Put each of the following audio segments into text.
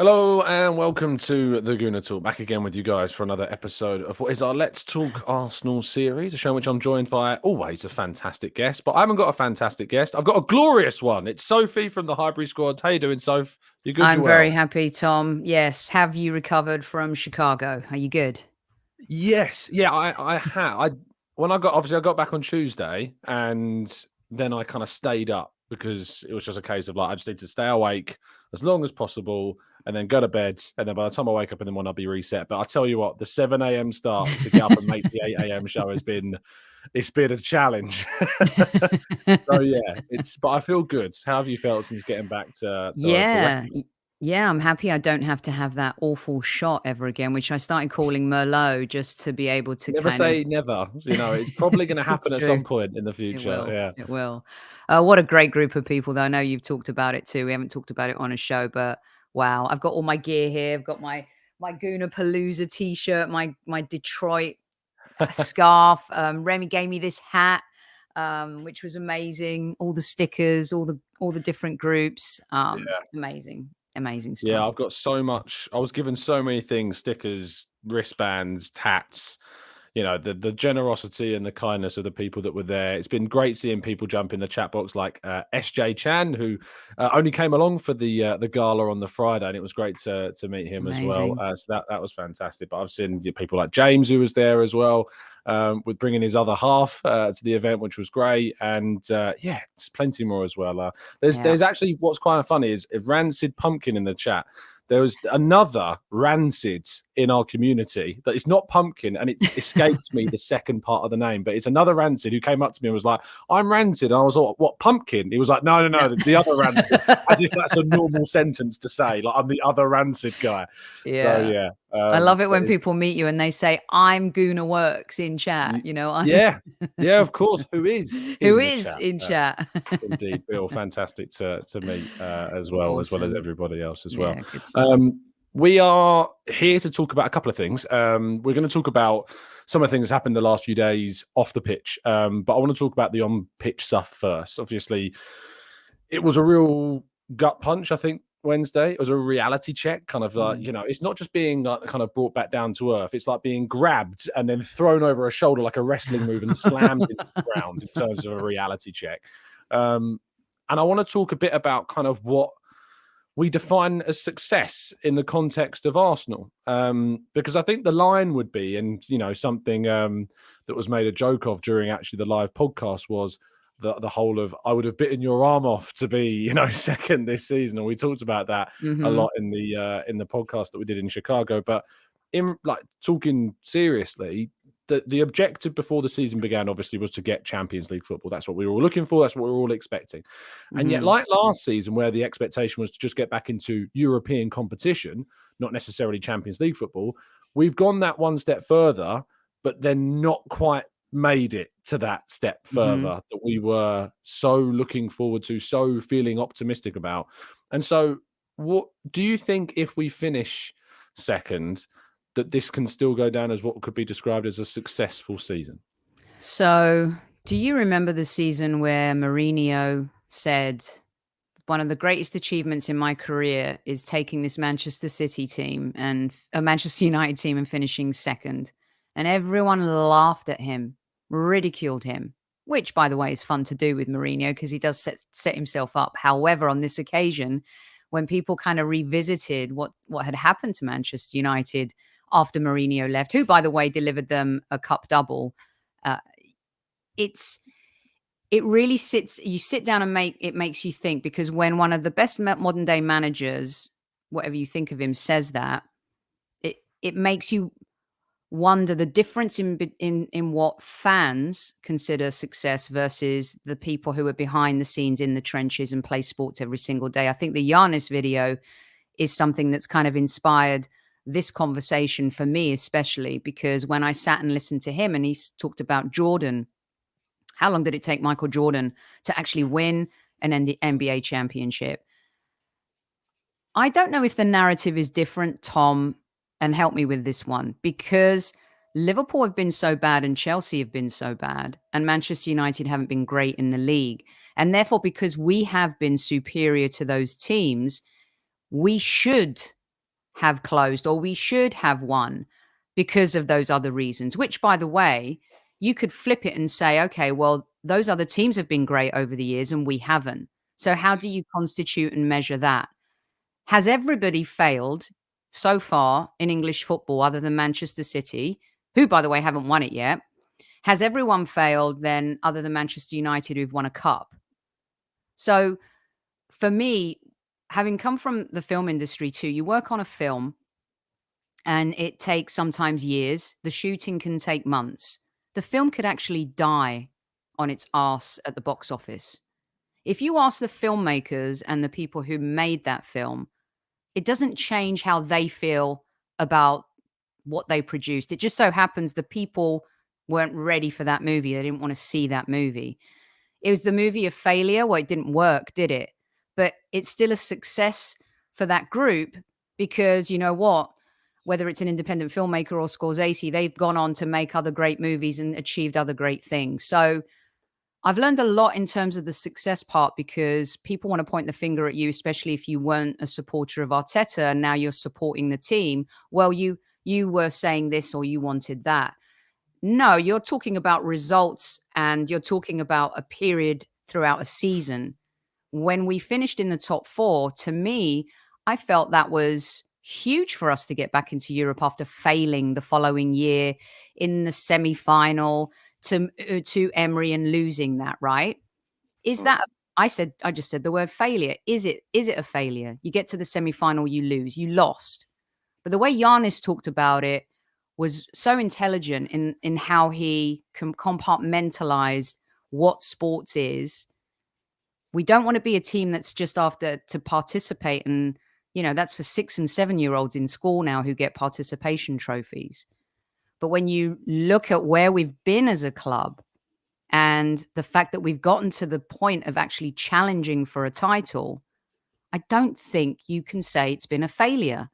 Hello and welcome to the Gooner Talk. Back again with you guys for another episode of what is our Let's Talk Arsenal series, a show in which I'm joined by always a fantastic guest. But I haven't got a fantastic guest. I've got a glorious one. It's Sophie from the Highbury Squad. How you doing, Soph? You good? I'm very well? happy, Tom. Yes. Have you recovered from Chicago? Are you good? Yes. Yeah, I I had. I when I got obviously I got back on Tuesday and then I kind of stayed up because it was just a case of like I just need to stay awake as long as possible and then go to bed. And then by the time I wake up in the morning, I'll be reset. But I tell you what, the 7 a.m. starts to get up and make the 8 a.m. show has been it's been a challenge. so yeah, it's but I feel good. How have you felt since getting back to yeah. Yeah, I'm happy I don't have to have that awful shot ever again, which I started calling Merlot just to be able to never say of... never. You know, it's probably going to happen at some point in the future. It yeah, it will. Uh, what a great group of people, though. I know you've talked about it too. We haven't talked about it on a show, but wow, I've got all my gear here. I've got my my Gooner Palooza t-shirt, my my Detroit scarf. Um, Remy gave me this hat, um, which was amazing. All the stickers, all the all the different groups. Um, yeah. amazing, amazing stuff. Yeah, I've got so much. I was given so many things: stickers, wristbands, hats you know the the generosity and the kindness of the people that were there. It's been great seeing people jump in the chat box like uh, SJ Chan, who uh, only came along for the uh, the gala on the Friday, and it was great to to meet him Amazing. as well. Uh, so that that was fantastic. But I've seen people like James who was there as well, um, with bringing his other half uh, to the event, which was great. And uh, yeah, there's plenty more as well. there's yeah. there's actually what's quite funny is Rancid Pumpkin in the chat there was another rancid in our community that is not pumpkin and it escapes me the second part of the name but it's another rancid who came up to me and was like i'm rancid and i was like what pumpkin he was like no no no the other rancid as if that's a normal sentence to say like i'm the other rancid guy yeah so yeah um, I love it when people meet you and they say, "I'm Gooner Works" in chat. You know, I'm... yeah, yeah, of course. Who is who is chat? in uh, chat? indeed, Bill, fantastic to to meet uh, as well, awesome. as well as everybody else as well. Yeah, um, we are here to talk about a couple of things. Um, we're going to talk about some of the things that happened the last few days off the pitch, um, but I want to talk about the on pitch stuff first. Obviously, it was a real gut punch. I think Wednesday. It was a reality check, kind of like, mm. you know, it's not just being like, kind of brought back down to earth. It's like being grabbed and then thrown over a shoulder like a wrestling move and slammed into the ground in terms of a reality check. Um, and I want to talk a bit about kind of what we define as success in the context of Arsenal. Um, because I think the line would be, and, you know, something um, that was made a joke of during actually the live podcast was, the the whole of I would have bitten your arm off to be you know second this season, and we talked about that mm-hmm. a lot in the uh, in the podcast that we did in Chicago. But in like talking seriously, the the objective before the season began obviously was to get Champions League football. That's what we were all looking for. That's what we were all expecting. Mm-hmm. And yet, mm-hmm. like last season, where the expectation was to just get back into European competition, not necessarily Champions League football, we've gone that one step further, but then not quite made it to that step mm-hmm. further mm-hmm. that we were so looking forward to, so feeling optimistic about. And so, what do you think if we finish second, that this can still go down as what could be described as a successful season? So, do you remember the season where Mourinho said, one of the greatest achievements in my career is taking this Manchester City team and a uh, Manchester United team and finishing second? And everyone laughed at him ridiculed him, which, by the way, is fun to do with Mourinho because he does set, set himself up. However, on this occasion, when people kind of revisited what, what had happened to Manchester United after Mourinho left, who, by the way, delivered them a cup double, uh, it's it really sits you sit down and make it makes you think because when one of the best modern day managers whatever you think of him says that it it makes you wonder the difference in in in what fans consider success versus the people who are behind the scenes in the trenches and play sports every single day. I think the Giannis video is something that's kind of inspired this conversation for me, especially because when I sat and listened to him and he talked about Jordan, how long did it take Michael Jordan to actually win an NBA championship? I don't know if the narrative is different, Tom, and help me with this one because Liverpool have been so bad and Chelsea have been so bad and Manchester United haven't been great in the league. And therefore, because we have been superior to those teams, we should have closed or we should have won because of those other reasons, which, by the way, you could flip it and say, okay, well, those other teams have been great over the years and we haven't. So, how do you constitute and measure that? Has everybody failed so far in English football other than Manchester City, who, by the way, haven't won it yet? Has everyone failed then other than Manchester United who've won a cup? So, for me, having come from the film industry too, you work on a film and it takes sometimes years. The shooting can take months. The film could actually die on its ass at the box office. If you ask the filmmakers and the people who made that film, it doesn't change how they feel about what they produced. It just so happens the people weren't ready for that movie. They didn't want to see that movie. It was the movie of failure. Well, it didn't work, did it? But it's still a success for that group because you know what? whether it's an independent filmmaker or Scorsese, they've gone on to make other great movies and achieved other great things. So I've learned a lot in terms of the success part because people want to point the finger at you, especially if you weren't a supporter of Arteta and now you're supporting the team. Well, you you were saying this or you wanted that. No, you're talking about results and you're talking about a period throughout a season. When we finished in the top four, to me, I felt that was huge for us to get back into Europe after failing the following year in the semi final to, uh, to Emery and losing that, right? Is mm. that I said I just said the word failure. Is it is it a failure? You get to the semi final, you lose, you lost. But the way Giannis talked about it was so intelligent in in how he compartmentalized what sports is. We don't want to be a team that's just after to participate and you know, that's for six and seven year olds in school now who get participation trophies. But when you look at where we've been as a club and the fact that we've gotten to the point of actually challenging for a title, I don't think you can say it's been a failure.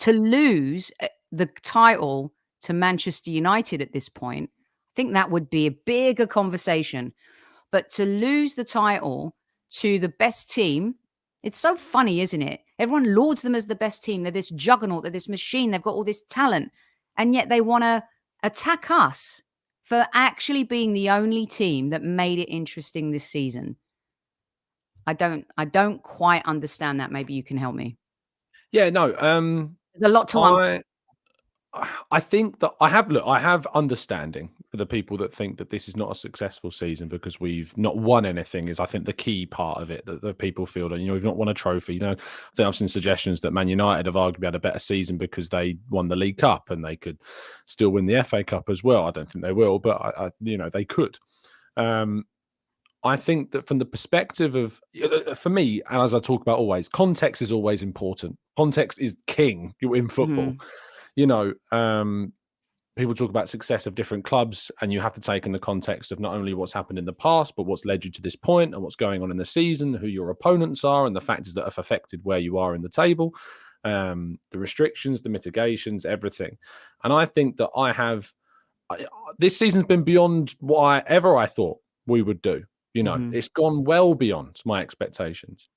To lose eh, the title to Manchester United at this point, I think that would be a bigger conversation. But to lose the title to the best team it's so funny, isn't it? Everyone lauds them as the best team. They're this juggernaut, they're this machine, they've got all this talent. And yet they want to attack us for actually being the only team that made it interesting this season. I don't I don't quite understand that. Maybe you can help me. Yeah, no. Um There's a lot to I, I think that I have look, I have understanding for the people that think that this is not a successful season because we've not won anything is I think the key part of it that, the people feel that you know we've not won a trophy. You know, I think I've seen suggestions that Man United have arguably had a better season because they won the League Cup and they could still win the FA Cup as well. I don't think they will, but I, I you know they could. Um, I think that from the perspective of, uh, for me, and as I talk about always, context is always important. Context is king in football. Mm-hmm you know, um, people talk about success of different clubs, and you have to take in the context of not only what's happened in the past, but what's led you to this point and what's going on in the season, who your opponents are, and the factors that have affected where you are in the table, um, the restrictions, the mitigations, everything. And I think that I have I, this season's been beyond what I ever I thought we would do. You know, mm-hmm. it's gone well beyond my expectations.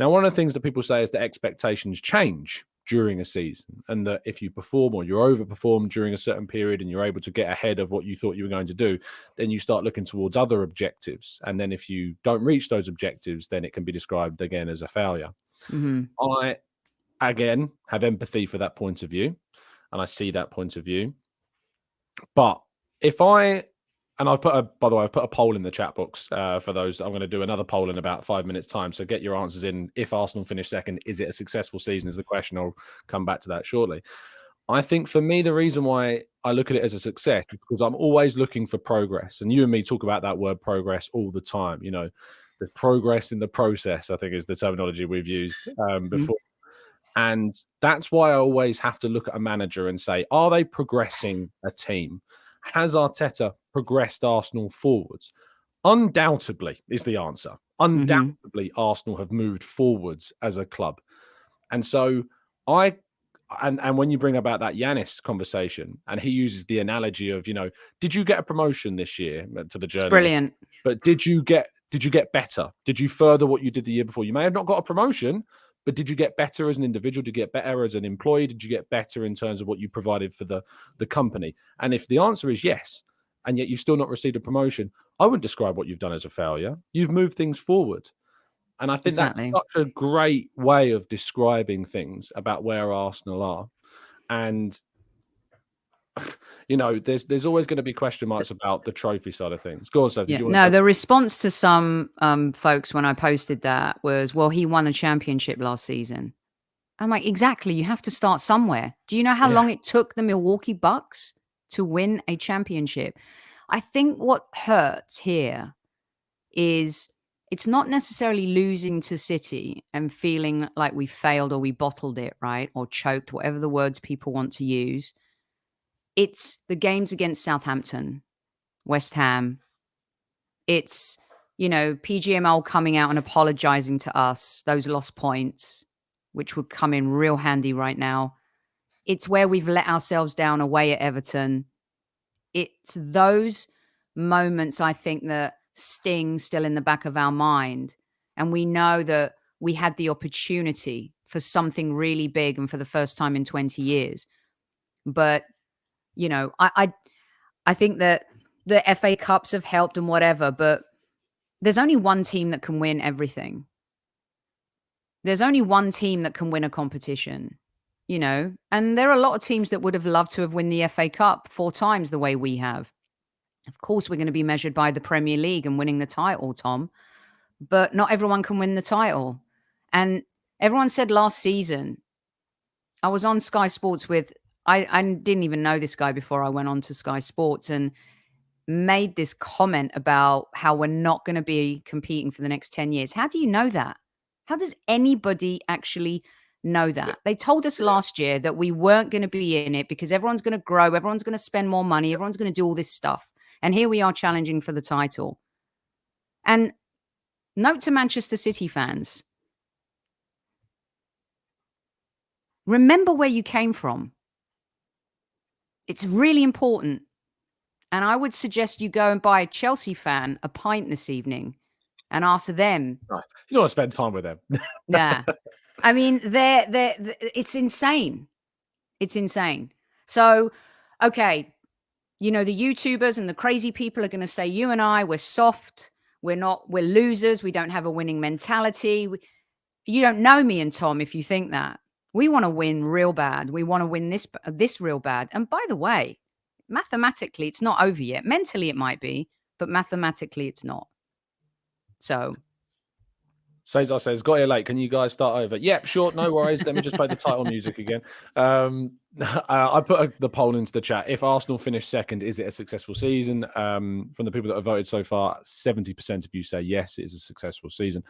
Now, one of the things that people say is that expectations change during a season and that if you perform or you're overperformed during a certain period and you're able to get ahead of what you thought you were going to do then you start looking towards other objectives. And then if you don't reach those objectives then it can be described again as a failure. Mm-hmm. i again have empathy for that point of view and i see that point of view. But if i and I've put a, by the way, I've put a poll in the chat box uh, for those. I'm going to do another poll in about five minutes' time. So get your answers in. If Arsenal finish second, is it a successful season? Is the question. I'll come back to that shortly. I think for me, the reason why I look at it as a success is because I'm always looking for progress. And you and me talk about that word progress all the time. You know, the progress in the process, I think, is the terminology we've used um, mm-hmm. before. And that's why I always have to look at a manager and say, are they progressing a team? Has Arteta progressed Arsenal forwards? Undoubtedly is the answer. Mm-hmm. Undoubtedly, mm-hmm. Arsenal have moved forwards as a club. And so I and and when you bring about that Giannis conversation, and he uses the analogy of, you know, did you get a promotion this year uh, to the journey? Brilliant. But did you get did you get better? Did you further what you did the year before? You may have not got a promotion, but did you get better as an individual? Did you get better as an employee? Did you get better in terms of what you provided for the the company? And if the answer is yes, and yet you've still not received a promotion, I wouldn't describe what you've done as a failure. You've moved things forward. And I think exactly. that's such a great way of describing things about where Arsenal are. And you know, there's there's always going to be question marks about the trophy side of things. Go on, Seth. Yeah. No, the response to some um, folks when I posted that was, "Well, he won a championship last season." I'm like, exactly. You have to start somewhere. Do you know how yeah. long it took the Milwaukee Bucks to win a championship? I think what hurts here is it's not necessarily losing to City and feeling like we failed or we bottled it, right? Or choked, whatever the words people want to use. It's the games against Southampton, West Ham. It's, you know, PGMOL coming out and apologizing to us, those lost points, which would come in real handy right now. It's where we've let ourselves down away at Everton. It's those moments, I think, that sting still in the back of our mind. And we know that we had the opportunity for something really big and for the first time in 20 years. But, you know, I, I, I think that the FA Cups have helped and whatever, but there's only one team that can win everything. There's only one team that can win a competition, you know, and there are a lot of teams that would have loved to have won the FA Cup four times the way we have. Of course, we're going to be measured by the Premier League and winning the title, Tom, but not everyone can win the title. And everyone said last season, I was on Sky Sports with, I, I didn't even know this guy before I went on to Sky Sports and made this comment about how we're not going to be competing for the next 10 years. How do you know that? How does anybody actually know that. They told us last year that we weren't going to be in it because everyone's going to grow, everyone's going to spend more money, everyone's going to do all this stuff. And here we are challenging for the title. And note to Manchester City fans remember where you came from. It's really important. And I would suggest you go and buy a Chelsea fan a pint this evening and ask them. Right. You don't want to spend time with them. yeah. I mean, they're, they're, it's insane. It's insane. So, okay, you know, the YouTubers and the crazy people are going to say, you and I, we're soft. We're not, we're losers. We don't have a winning mentality. You don't know me and Tom if you think that. We want to win real bad. We want to win this, uh, this real bad. And by the way, mathematically, it's not over yet. Mentally, it might be, but mathematically, it's not. So Cesar says, got here late. Can you guys start over? Yep, sure. No worries. Let me just play the title music again. Um, uh, I put a, the poll into the chat. If Arsenal finish second, is it a successful season? Um, from the people that have voted so far, 70% of you say yes, it is a successful season.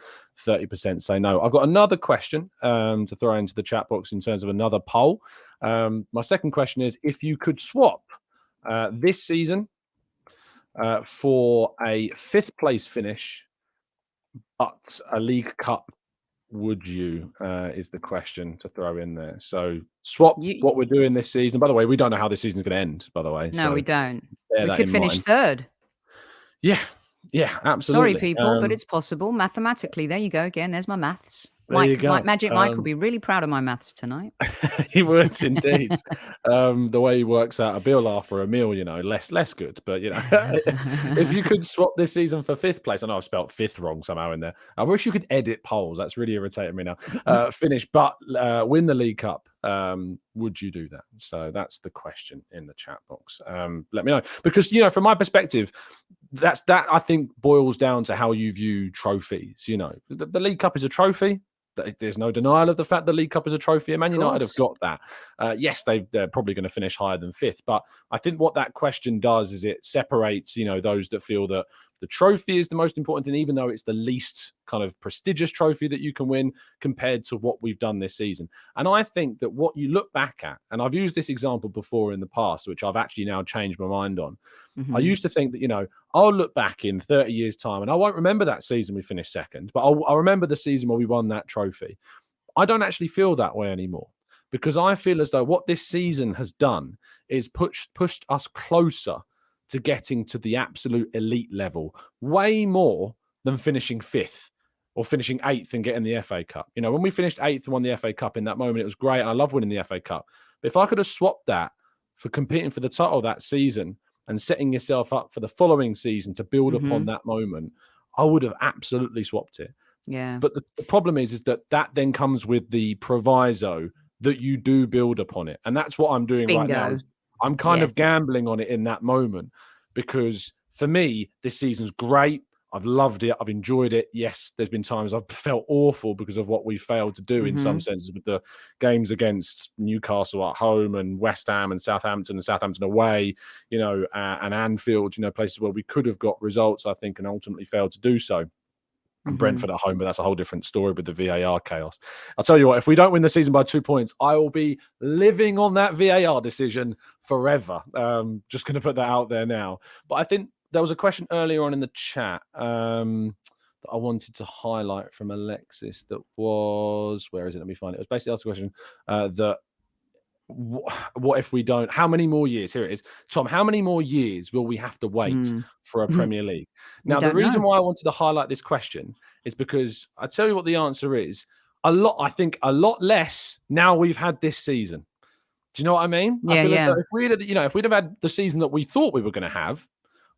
30% say no. I've got another question um, to throw into the chat box in terms of another poll. Um, my second question is if you could swap uh, this season uh, for a fifth place finish but a League Cup, would you? Uh, is the question to throw in there. So swap you, what we're doing this season. By the way, we don't know how this season's going to end. By the way, no, so we don't. We could finish mind. third. Yeah, yeah, absolutely. Sorry, people, um, but it's possible mathematically. There you go again. There's my maths. Mike, Mike, Magic Mike um, will be really proud of my maths tonight. he would indeed. um, the way he works out a bill after a meal, you know, less less good. But you know, if you could swap this season for fifth place, I know I've spelt fifth wrong somehow in there. I wish you could edit polls. That's really irritating me now. Uh, finish, but uh, win the League Cup. Um, would you do that? So that's the question in the chat box. Um, let me know because you know, from my perspective, that's that I think boils down to how you view trophies. You know, the, the League Cup is a trophy there's no denial of the fact the League Cup is a trophy, and Man United have got that. Uh, yes, they they're probably going to finish higher than fifth, but I think what that question does is it separates, you know, those that feel that the trophy is the most important thing, even though it's the least kind of prestigious trophy that you can win compared to what we've done this season. And I think that what you look back at, and I've used this example before in the past, which I've actually now changed my mind on. Mm-hmm. I used to think that, you know, I'll look back in 30 years' time and I won't remember that season we finished second, but I'll, I'll remember the season where we won that trophy. I don't actually feel that way anymore because I feel as though what this season has done is pushed pushed us closer to getting to the absolute elite level, way more than finishing fifth or finishing eighth and getting the FA Cup. You know, when we finished eighth and won the FA Cup in that moment, it was great. And I love winning the FA Cup. But if I could have swapped that for competing for the title that season and setting yourself up for the following season to build mm-hmm. upon that moment, I would have absolutely swapped it. Yeah. But the, the problem is, is that that then comes with the proviso that you do build upon it. And that's what I'm doing Bingo. right now. I'm kind yes. of gambling on it in that moment because for me, this season's great. I've loved it. I've enjoyed it. Yes, there's been times I've felt awful because of what we failed to do mm-hmm. in some mm-hmm. senses with the games against Newcastle at home and West Ham and Southampton and Southampton away, you know, uh, and Anfield, you know, places where we could have got results, I think, and ultimately failed to do so. And Brentford at home, but that's a whole different story with the VAR chaos. I'll tell you what, if we don't win the season by two points, I will be living on that VAR decision forever. Um, just going to put that out there now. But I think there was a question earlier on in the chat um, that I wanted to highlight from Alexis that was, where is it? Let me find it. It was basically asked a question uh, that what if we don't how many more years here it is tom how many more years will we have to wait mm. for a premier league now the reason know. why i wanted to highlight this question is because i tell you what the answer is a lot i think a lot less now we've had this season do you know what i mean yeah, I yeah. if we'd you know if we'd have had the season that we thought we were going to have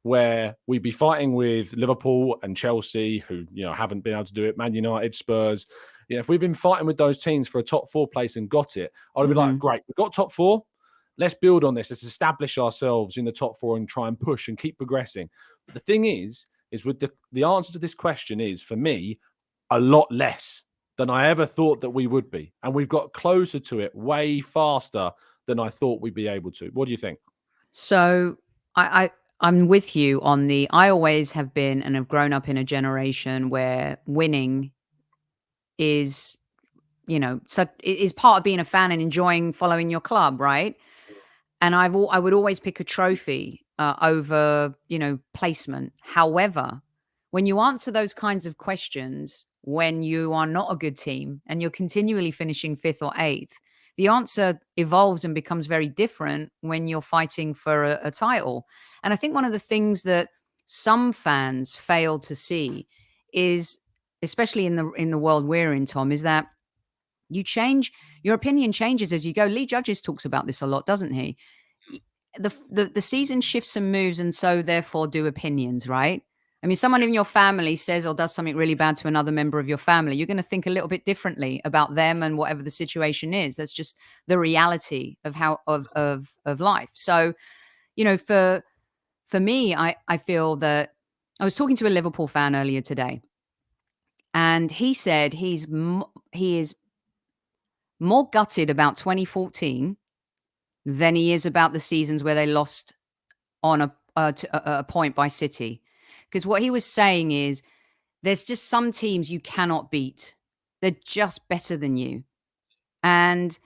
where we'd be fighting with Liverpool and Chelsea, who you know haven't been able to do it, Man United, Spurs. You know, if we've been fighting with those teams for a top four place and got it, I'd be mm-hmm. like, great, we've got top four. Let's build on this. Let's establish ourselves in the top four and try and push and keep progressing. But the thing is, is with the the answer to this question is for me a lot less than I ever thought that we would be, and we've got closer to it way faster than I thought we'd be able to. What do you think? So I, I I'm with you on the I always have been and have grown up in a generation where winning is you know so is part of being a fan and enjoying following your club right and i've all i would always pick a trophy uh, over you know placement however when you answer those kinds of questions when you are not a good team and you're continually finishing fifth or eighth the answer evolves and becomes very different when you're fighting for a, a title. And I think one of the things that some fans fail to see is, especially in the in the world we're in, Tom, is that you change your opinion changes as you go. Lee Judges talks about this a lot, doesn't he? The, the the season shifts and moves, and so therefore do opinions, right? I mean, someone in your family says or does something really bad to another member of your family, you're going to think a little bit differently about them and whatever the situation is. That's just the reality of how of of of life. So, you know, for for me, I I feel that I was talking to a Liverpool fan earlier today, and he said he's he is more gutted about 2014 than he is about the seasons where they lost on a a, a point by City because what he was saying is there's just some teams you cannot beat. They're just better than you. And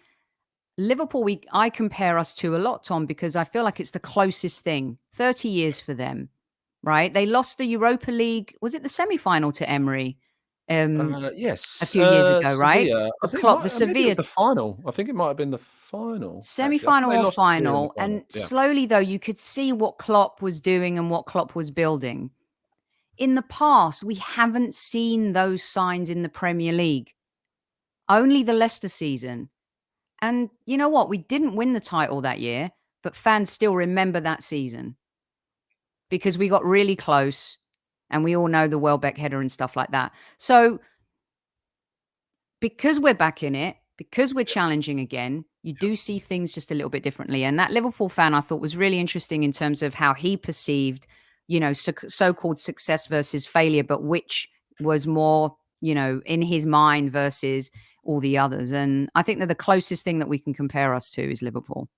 Liverpool, we I compare us to a lot, Tom, because I feel like it's the closest thing. 30 years for them, right? They lost the Europa League. Was it the semi-final to Emery? Um, uh, yes, a few years uh, ago, right? Think Klopp, the Sevilla, the final. I think it might have been the final, semi-final or final. And yeah. slowly, though, you could see what Klopp was doing and what Klopp was building in the past, we haven't seen those signs in the Premier League. Only the Leicester season. And you know what? We didn't win the title that year, but fans still remember that season because we got really close and we all know the Welbeck header and stuff like that. So, because we're back in it, because we're challenging again, you do see things just a little bit differently. And that Liverpool fan I thought was really interesting in terms of how he perceived you know, so called success versus failure, but which was more, you know, in his mind versus all the others. And I think that the closest thing that we can compare us to is Liverpool.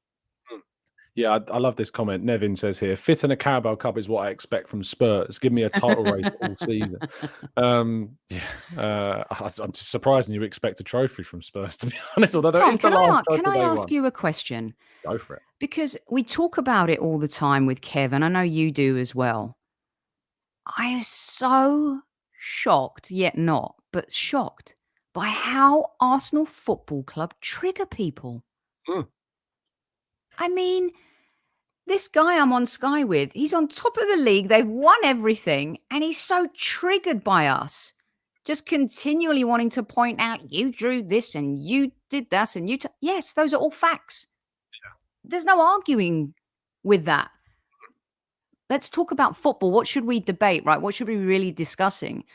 Yeah, I, I, love this comment. Nevin says here, fifth in a Carabao Cup is what I expect from Spurs. Give me a title race all season. Um, yeah, uh, I, am just surprised you expect a trophy from Spurs, to be honest. Although Tom, can I, can I ask you a question? Go for it. Because we talk about it all the time with Kevin. I know you do as well. I am so shocked, yet not, but shocked by how Arsenal Football Club trigger people. Mm. I mean, this guy I'm on Sky with, he's on top of the league. They've won everything, and he's so triggered by us just continually wanting to point out you drew this and you did that and you t-. yes those are all facts yeah. there's no arguing with that let's talk about football what should we debate right what should we be really discussing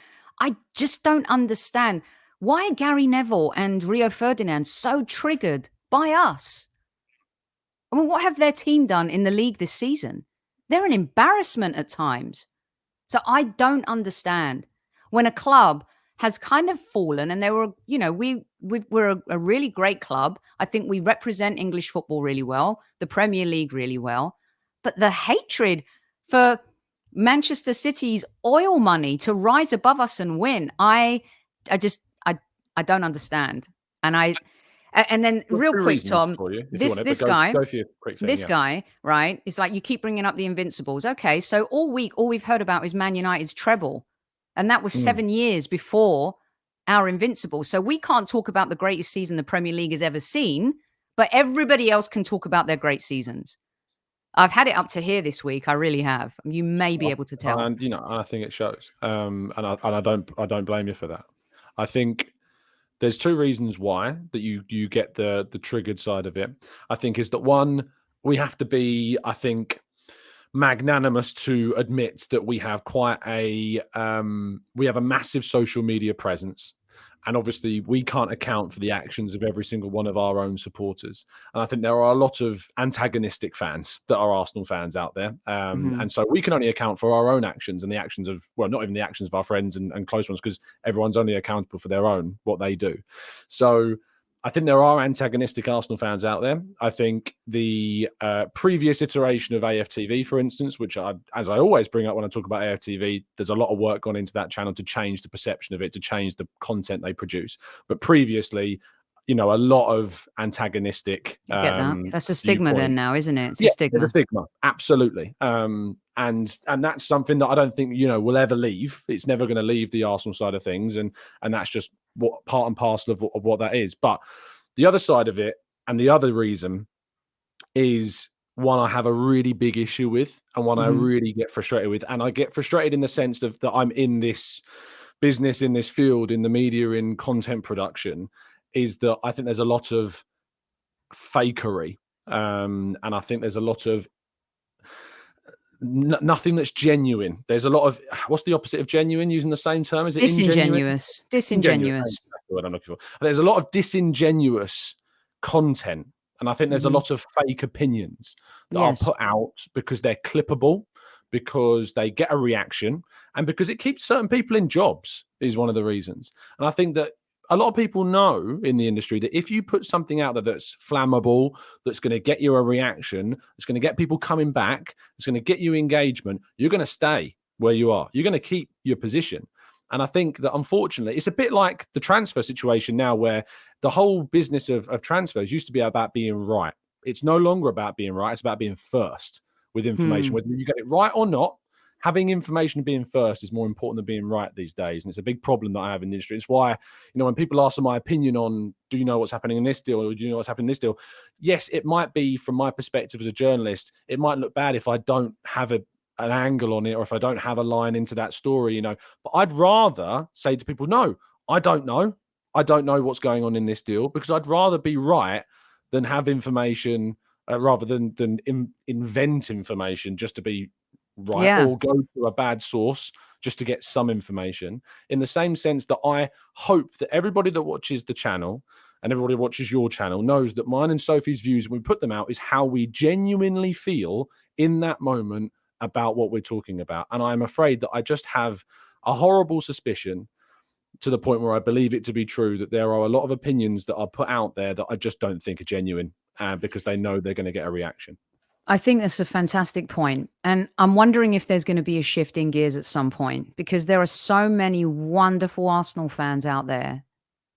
i just don't understand why are gary neville and rio ferdinand so triggered by us i mean what have their team done in the league this season? They're an embarrassment at times. So i don't understand when a club has kind of fallen and they were you know we we are a, a, really great club. I think we represent english football really well the premier league really well. But the hatred for manchester city's oil money to rise above us and win i i just i i don't understand. And i and then real quick tom this this go, guy go thing, this yeah. guy right is like you keep bringing up the invincibles okay so all week all we've heard about is man united's treble and that was mm. seven years before our Invincibles. So we can't talk about the greatest season the Premier League has ever seen, but everybody else can talk about their great seasons. I've had it up to here this week. I really have. You may be able to tell. And you know, I think it shows. Um, and I and I don't I don't blame you for that. I think there's two reasons why that you you get the the triggered side of it. I think is that one we have to be. I think magnanimous to admit that we have quite a um, we have a massive social media presence and obviously we can't account for the actions of every single one of our own supporters. And i think there are a lot of antagonistic fans that are arsenal fans out there. Um, mm-hmm. and so we can only account for our own actions and the actions of well not even the actions of our friends and, and close ones because everyone's only accountable for their own what they do. So I think there are antagonistic Arsenal fans out there. I think the uh, previous iteration of AFTV, for instance, which I, as I always bring up when I talk about AFTV, there's a lot of work gone into that channel to change the perception of it, to change the content they produce. But previously, you know, a lot of antagonistic. You get um, that. That's a stigma viewpoint. then now, isn't it? It's yeah, a stigma. It's a stigma. Absolutely. Um, and and that's something that I don't think you know will ever leave. It's never going to leave the Arsenal side of things, and and that's just what part and parcel of, of what that is. But the other side of it, and the other reason, is one I have a really big issue with, and one mm. I mm-hmm. really get frustrated with, and I get frustrated in the sense of that I'm in this business, in this field, in the media, in content production, is that I think there's a lot of fakery, um, and I think there's a lot of nothing that's genuine. There's a lot of what's the opposite of genuine? Using the same term, is it disingenuous? Disingenuous. What I'm looking for. There's a lot of disingenuous content, and I think there's mm-hmm. a lot of fake opinions that yes. are put out because they're clippable, because they get a reaction, and because it keeps certain people in jobs. Is one of the reasons. And I think that a lot of people know in the industry that if you put something out there that's flammable, that's going to get you a reaction, it's going to get people coming back, it's going to get you engagement, you're going to stay where you are. You're going to keep your position. And I think that unfortunately, it's a bit like the transfer situation now, where the whole business of, of transfers used to be about being right. It's no longer about being right, it's about being first with information. Hmm. Whether you get it right or not, having information being first is more important than being right these days. And it's a big problem that I have in the industry. It's why, you know, when people ask for my opinion on, do you know what's happening in this deal or do you know what's happening in this deal? Yes, it might be from my perspective as a journalist, it might look bad if I don't have a, an angle on it or if I don't have a line into that story, you know. But I'd rather say to people, no, I don't know. I don't know what's going on in this deal because I'd rather be right than have information uh, rather than than in, invent information just to be right yeah. or go to a bad source just to get some information. In the same sense that i hope that everybody that watches the channel and everybody who watches your channel knows that mine and sophie's views when we put them out is how we genuinely feel in that moment about what we're talking about. And i'm afraid that i just have a horrible suspicion to the point where i believe it to be true that there are a lot of opinions that are put out there that i just don't think are genuine uh, because they know they're going to get a reaction I think that's a fantastic point. And I'm wondering if there's going to be a shift in gears at some point because there are so many wonderful Arsenal fans out there,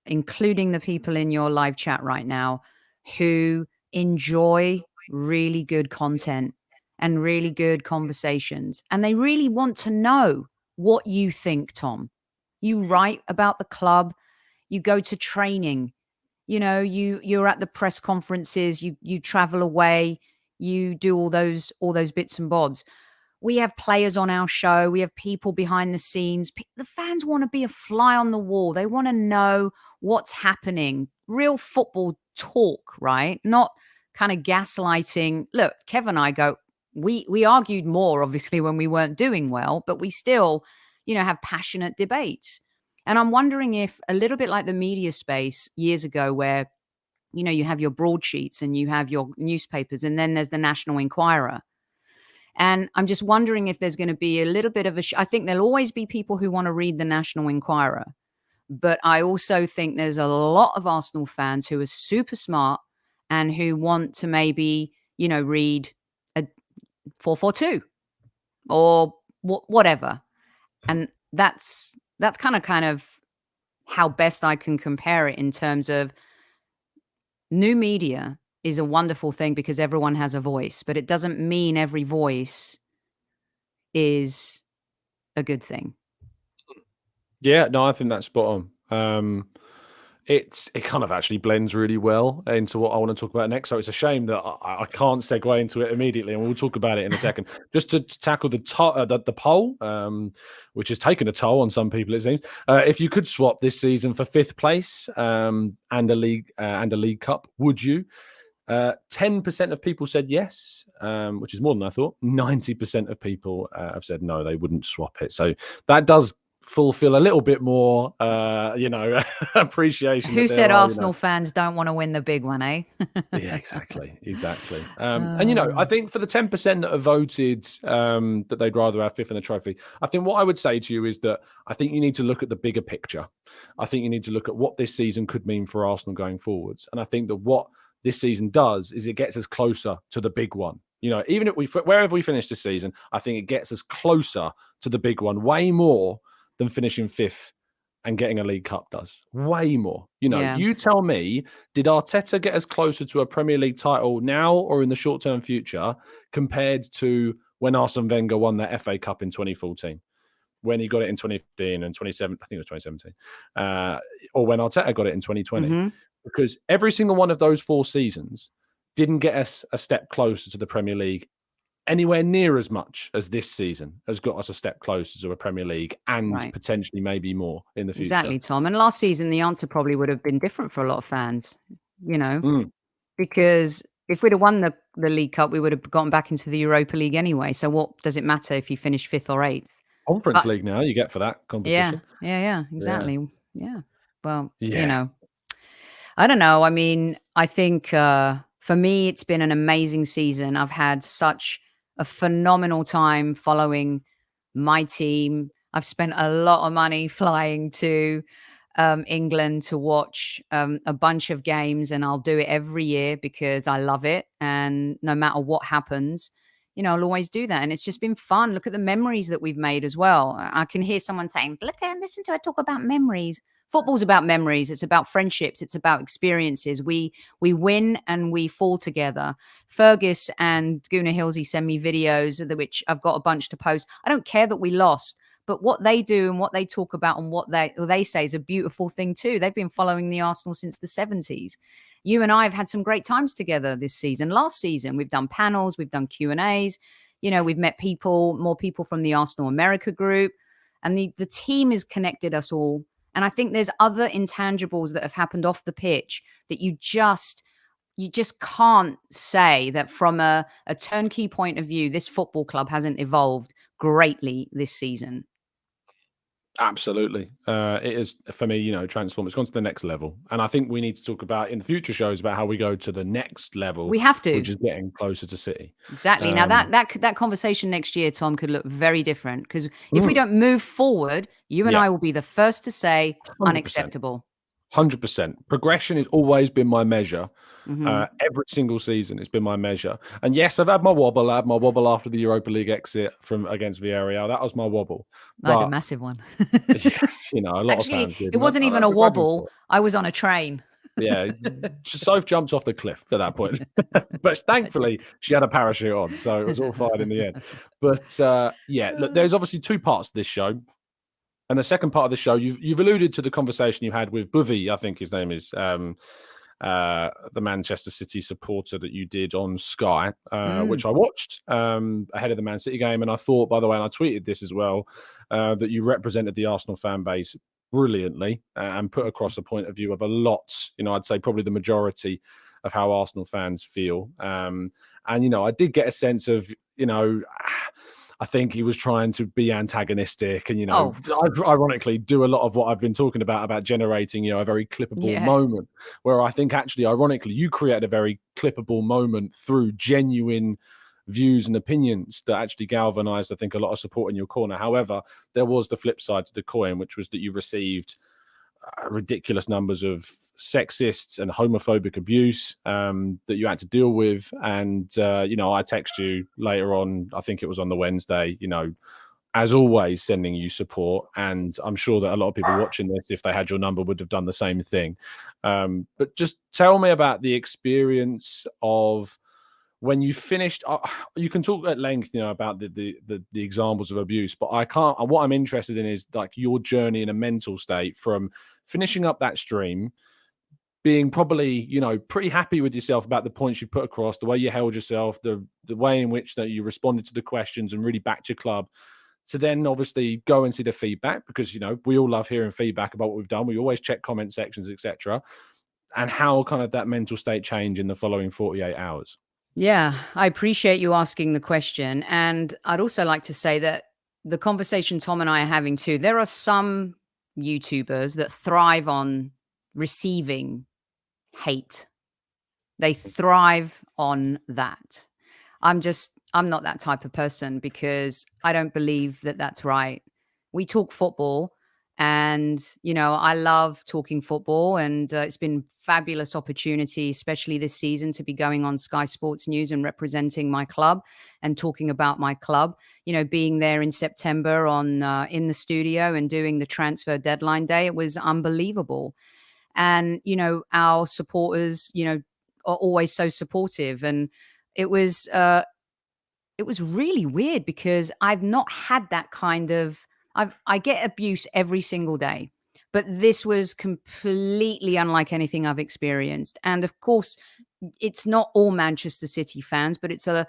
including the people in your live chat right now, who enjoy really good content and really good conversations. And they really want to know what you think, Tom. You write about the club, you go to training, you know, you you're at the press conferences, you you travel away you do all those all those bits and bobs we have players on our show, we have people behind the scenes. The fans want to be a fly on the wall. They want to know what's happening, real football talk, right? Not kind of gaslighting. Look, Kevin and I go, we we argued more obviously when we weren't doing well, but we still, you know, have passionate debates. And I'm wondering if a little bit like the media space years ago where you know you have your broadsheets and you have your newspapers and then there's the National Enquirer and I'm just wondering if there's going to be a little bit of a. I think there'll always be people who want to read the National Enquirer, but I also think there's a lot of Arsenal fans who are super smart and who want to maybe, you know, read a 442 or wh- whatever. And that's that's kind of kind of how best I can compare it in terms of new media is a wonderful thing because everyone has a voice, but it doesn't mean every voice is a good thing. Yeah, no, I think that's spot on. Um, it's it kind of actually blends really well into what I want to talk about next. So it's a shame that I, I can't segue into it immediately, and we'll talk about it in a second. Just to, to tackle the, to, uh, the, the poll, um, which has taken a toll on some people, it seems. Uh, if you could swap this season for fifth place um, and a league uh, and a league cup, would you? Uh, 10% of people said yes, um, which is more than I thought. 90% of people uh, have said no, they wouldn't swap it. So that does fulfill a little bit more, uh, you know, appreciation. Who said are, Arsenal you know... fans don't want to win the big one, eh? yeah, exactly, exactly. Um, and you know, I think for the ten percent that have voted um, that they'd rather have fifth in the trophy, I think what I would say to you is that I think you need to look at the bigger picture. I think you need to look at what this season could mean for Arsenal going forwards, and I think that what this season does is it gets us closer to the big one. You know, even if we wherever we finish this season, I think it gets us closer to the big one, way more than finishing fifth and getting a League Cup does. Way more. You know, yeah. you tell me, did Arteta get us closer to a Premier League title now or in the short term future compared to when Arsene Wenger won the FA Cup in 2014? When he got it in 2015 and 27, I think it was 2017, uh, or when Arteta got it in 2020. Mm-hmm because every single one of those four seasons didn't get us a step closer to the Premier League anywhere near as much as this season has got us a step closer to a Premier League and right. potentially maybe more in the future. Exactly, Tom. And last season, the answer probably would have been different for a lot of fans, you know, mm. because if we'd have won the, the League Cup, we would have gotten back into the Europa League anyway. So what does it matter if you finish fifth or eighth? Conference but, League now you get for that competition. Yeah, yeah, yeah, exactly. Yeah. yeah. Well, yeah. you know, I don't know. I mean, I think uh, for me, it's been an amazing season. I've had such a phenomenal time following my team. I've spent a lot of money flying to um, England to watch um, a bunch of games, and I'll do it every year because I love it. And no matter what happens, you know, I'll always do that. And it's just been fun. Look at the memories that we've made as well. I can hear someone saying, Look and listen to her talk about memories football's about memories it's about friendships it's about experiences. We we win and we fall together. Fergus and guna hillsey send me videos which i've got a bunch to post. I don't care that we lost but what they do and what they talk about and what they they say is a beautiful thing too. They've been following the arsenal since the 70s you and i have had some great times together this season. Last season we've done panels we've done q and a's. You know we've met people more people from the arsenal america group and the the team has connected us all and I think there's other intangibles that have happened off the pitch that you just you just can't say that from a, a turnkey point of view, this football club hasn't evolved greatly this season. Absolutely. Uh, it is for me, you know, transform. It's gone to the next level. And I think we need to talk about in the future shows about how we go to the next level. We have to. Which is getting closer to City. Exactly. Um, now that um, that that conversation next year, Tom, could look very different. Because if we don't move forward, you and yeah. I will be the first to say 100%. unacceptable. Hundred percent. Progression has always been my measure. Mm-hmm. Uh, every single season, it's been my measure. And yes, I've had my wobble. I had my wobble after the Europa League exit from against Villarreal. That was my wobble. Like but, a massive one. you know, a lot Actually, of fans. It wasn't even a wobble. I was on a train. yeah, Soph jumped off the cliff at that point, but thankfully she had a parachute on, so it was all fine in the end. But uh, yeah, look, there's obviously two parts to this show. And the second part of the show, you've, you've alluded to the conversation you had with Buvi, I think his name is, um, uh, the Manchester City supporter that you did on Sky, uh, mm. which I watched um, ahead of the Man City game. And I thought, by the way, and I tweeted this as well, uh, that you represented the Arsenal fan base brilliantly uh, and put across a point of view of a lot, you know, I'd say probably the majority of how Arsenal fans feel. Um, and, you know, I did get a sense of, you know, I think he was trying to be antagonistic and, you know, oh. ironically do a lot of what I've been talking about, about generating, you know, a very clippable yeah. moment where I think actually, ironically, you create a very clippable moment through genuine views and opinions that actually galvanized, I think, a lot of support in your corner. However, there was the flip side to the coin, which was that you received – ridiculous numbers of sexists and homophobic abuse um, that you had to deal with. And, uh, you know, I text you later on, I think it was on the Wednesday, you know, as always, sending you support. And I'm sure that a lot of people watching this, if they had your number, would have done the same thing. Um, but just tell me about the experience of when you finished uh, you can talk at length you know about the, the, the the examples of abuse but i can't what i'm interested in is like your journey in a mental state from finishing up that stream being probably you know pretty happy with yourself about the points you put across the way you held yourself the the way in which that you responded to the questions and really backed your club to then obviously go and see the feedback because you know we all love hearing feedback about what we've done. We always check comment sections etc and how kind of that mental state change in the following 48 hours. Yeah, I appreciate you asking the question. And I'd also like to say that the conversation Tom and I are having too, there are some YouTubers that thrive on receiving hate. They mm. thrive on that. I'm just, I'm not that type of person because I don't believe that that's right. We talk football and, you know, I love talking football and uh, it's been fabulous opportunity, especially this season to be going on Sky Sports News and representing my club and talking about my club, you know, being there in September on uh, in the studio and doing the transfer deadline day. It was unbelievable. And, you know, our supporters, you know, are always so supportive. And it was, uh, it was really weird because I've not had that kind of I've I get abuse every single day, but this was completely unlike anything I've experienced. And of course, it's not all Manchester City fans, but it's a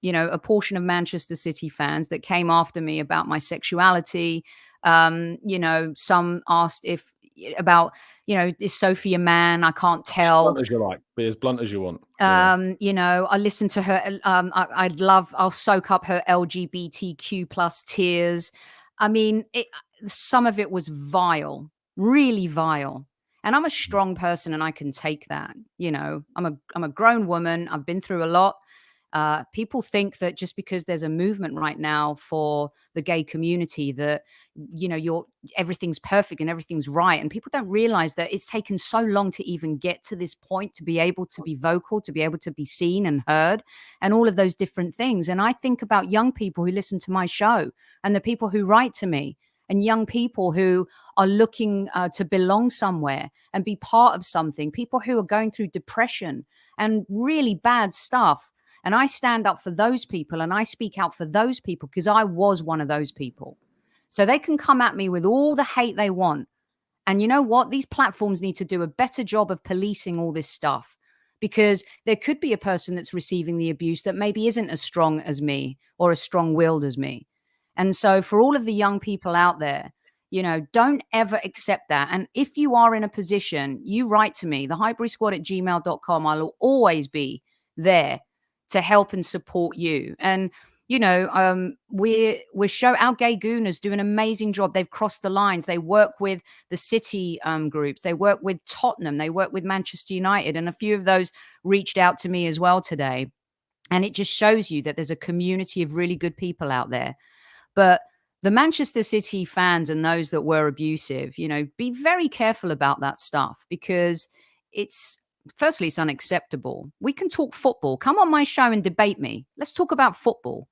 you know a portion of Manchester City fans that came after me about my sexuality. Um, you know, some asked if about you know is Sophie a man? I can't tell. As blunt as you like, be as blunt as you want. Um, yeah. you know, I listen to her. Um, I, would love. I'll soak up her LGBTQ plus tears. I mean, it, some of it was vile, really vile. And I'm a mm. strong person and I can take that. You know, I'm a I'm a grown woman. I've been through a lot. Uh, people think that just because there's a movement right now for the gay community that you know you're everything's perfect and everything's right and people don't realize that it's taken so long to even get to this point to be able to be vocal to be able to be seen and heard and all of those different things. And i think about young people who listen to my show and the people who write to me and young people who are looking uh, to belong somewhere and be part of something people who are going through depression and really bad stuff and I stand up for those people and I speak out for those people because I was one of those people. So they can come at me with all the hate they want. And you know what? These platforms need to do a better job of policing all this stuff because there could be a person that's receiving the abuse that maybe isn't as strong as me or as strong willed as me. And so for all of the young people out there, you know, don't ever accept that. And if you are in a position, you write to me, the squad at gmail.com. I'll always be there to help and support you. And you know, um, we're we're show our gay gooners do an amazing job. They've crossed the lines. They work with the city um, groups. They work with Tottenham. They work with Manchester United, and a few of those reached out to me as well today. And it just shows you that there's a community of really good people out there. But the Manchester City fans and those that were abusive, you know, be very careful about that stuff because it's firstly, it's unacceptable. We can talk football. Come on my show and debate me. Let's talk about football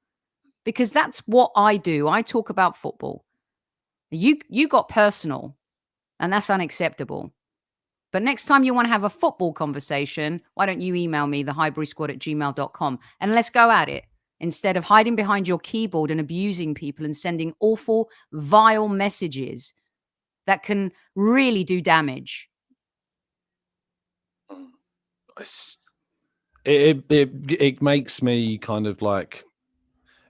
because that's what I do. I talk about football. You you got personal, and that's unacceptable. But next time you want to have a football conversation, why don't you email me, the Highbury Squad at gmail.com, and let's go at it instead of hiding behind your keyboard and abusing people and sending awful, vile messages that can really do damage. It, it it makes me kind of like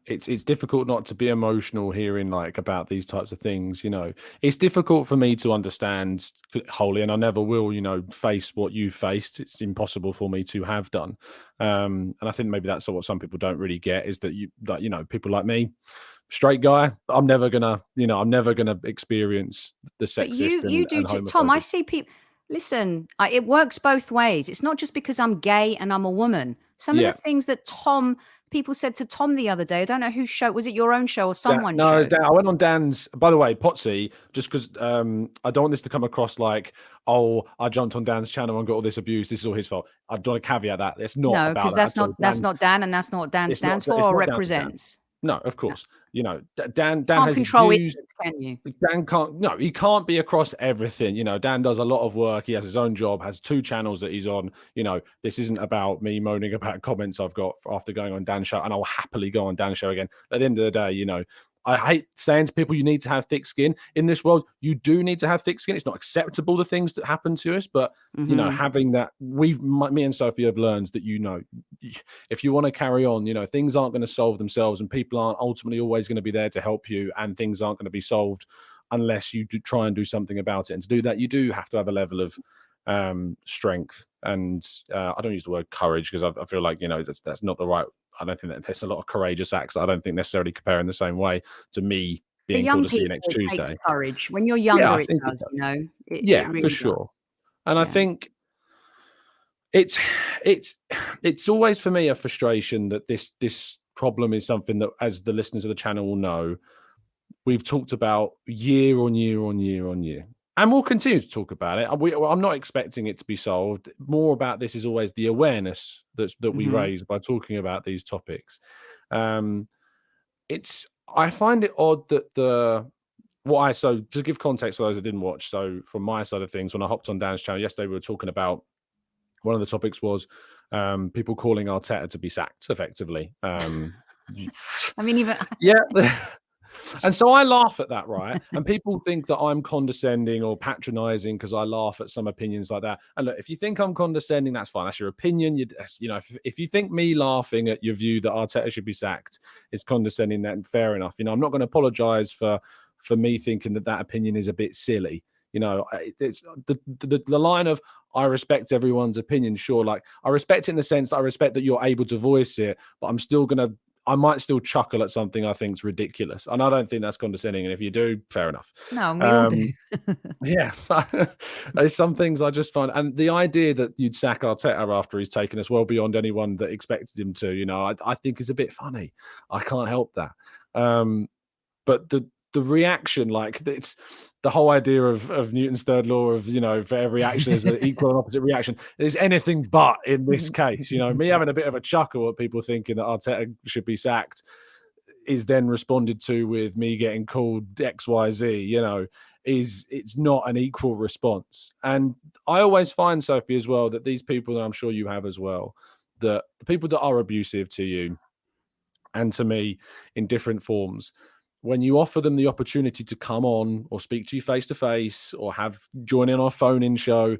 it's it's difficult not to be emotional hearing like about these types of things you know. It's difficult for me to understand wholly and i never will you know face what you faced. It's impossible for me to have done. Um and i think maybe that's what some people don't really get is that you that you know people like me straight guy i'm never gonna you know i'm never gonna experience the sexist but you and, you do and tom i see people listen I, it works both ways it's not just because i'm gay and i'm a woman some yeah. of the things that tom people said to Tom the other day. I don't know whose show was it your own show or someone? no, it Dan, I went on Dan's. By the way, Potsy, just because um, I don't want this to come across like, oh, I jumped on Dan's channel and got all this abuse. This is all his fault. I do want to caveat that it's not. No, because that's not that's not Dan, and that's not what Dan stands not, for or represents. No, of course. No. You know, Dan. Dan can't has control views. it, can you? Dan can't. No, he can't be across everything. You know, Dan does a lot of work. He has his own job. Has two channels that he's on. You know, this isn't about me moaning about comments I've got after going on Dan show, and I'll happily go on Dan show again. At the end of the day, you know, I hate saying to people you need to have thick skin in this world. You do need to have thick skin. It's not acceptable the things that happen to us, but mm-hmm. you know, mm-hmm. having that, we've me and Sophie have learned that you know, if you want to carry on, you know, things aren't going to solve themselves, and people aren't ultimately always going to be there to help you, and things aren't going to be solved unless you do try and do something about it. And to do that, you do have to have a level of um strength and uh, i don't use the word courage because I, I, feel like you know that's that's not the right I don't think that there's a lot of courageous acts. I don't think necessarily compare in the same way to me being called to see you next Tuesday. Courage when you're younger, yeah, it does. It You know, it, yeah, really for does. sure. And yeah. I think it's it's it's always for me a frustration that this this problem is something that, as the listeners of the channel will know, we've talked about year on year on year on year and we'll continue to talk about it. We, I'm not expecting it to be solved. More about this is always the awareness that that we mm-hmm. raise by talking about these topics. Um, it's I find it odd that the what I so to give context for those that didn't watch. So from my side of things, when I hopped on Dan's channel yesterday, we were talking about one of the topics was um, people calling Arteta to be sacked effectively. Um, I mean, even yeah. And so I laugh at that, right? and people think that I'm condescending or patronizing because I laugh at some opinions like that. And look, if you think I'm condescending, that's fine. That's your opinion. You, you know, if, if you think me laughing at your view that Arteta should be sacked is condescending, then fair enough. You know, I'm not going to apologize for for me thinking that that opinion is a bit silly. You know, it's the, the the line of I respect everyone's opinion. Sure, like I respect it in the sense that I respect that you're able to voice it, but I'm still gonna I might still chuckle at something I think's ridiculous, and I don't think that's condescending. And if you do, fair enough. No, we um, all do. yeah, there's some things I just find, and the idea that you'd sack Arteta after he's taken us well beyond anyone that expected him to, you know, I, I think is a bit funny. I can't help that. Um, but the the reaction, like it's the whole idea of, of Newton's third law of you know for every action is an equal and opposite reaction is anything but in this mm-hmm. case. You know, me mm-hmm. having a bit of a chuckle at people thinking that Arteta should be sacked is then responded to with me getting called X Y Z. You know, is it's not an equal response. And I always find Sophie as well that these people, and I'm sure you have as well, that the people that are abusive to you and to me in different forms when you offer them the opportunity to come on or speak to you face to face or have join in our phone in show,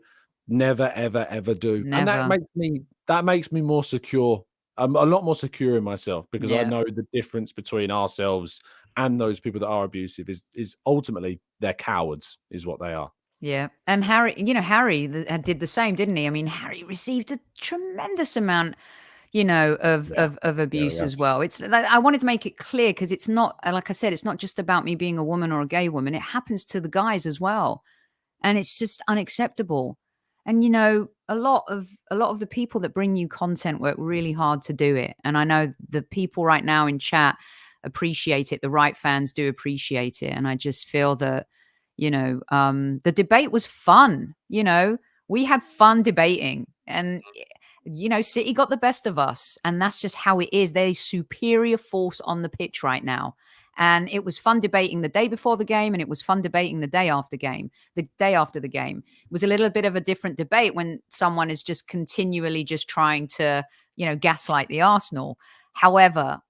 never ever ever do. Never. And that makes me that makes me more secure. I'm a lot more secure in myself because yeah. I know the difference between ourselves and those people that are abusive is is ultimately they're cowards, is what they are. Yeah. And Harry, you know, Harry uh, did the same, didn't he? I mean, Harry received a tremendous amount you know, of yeah. of, of abuse yeah, yeah. as well. It's I wanted to make it clear because it's not like I said, it's not just about me being a woman or a gay woman. It happens to the guys as well, and it's just unacceptable. And you know, a lot of a lot of the people that bring you content work really hard to do it. And I know the people right now in chat appreciate it. The right fans do appreciate it, and I just feel that you know um, the debate was fun. You know, we had fun debating, and you know, City got the best of us, and that's just how it is. They're a superior force on the pitch right now. And it was fun debating the day before the game, and it was fun debating the day after game, the day after the game. It was a little bit of a different debate when someone is just continually just trying to, you know, gaslight the Arsenal. However,